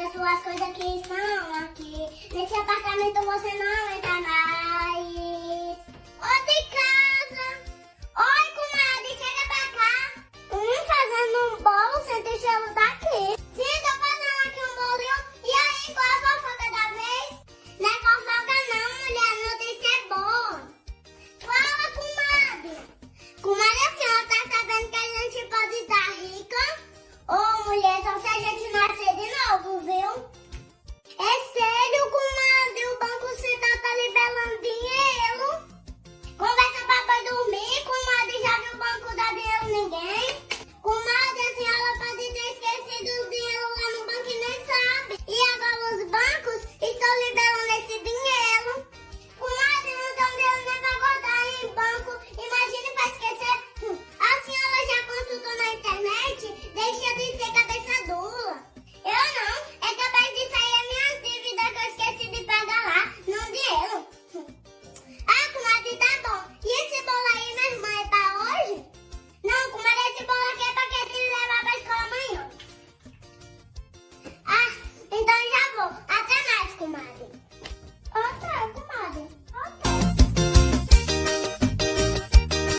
as suas coisas que estão aqui. Nesse apartamento você não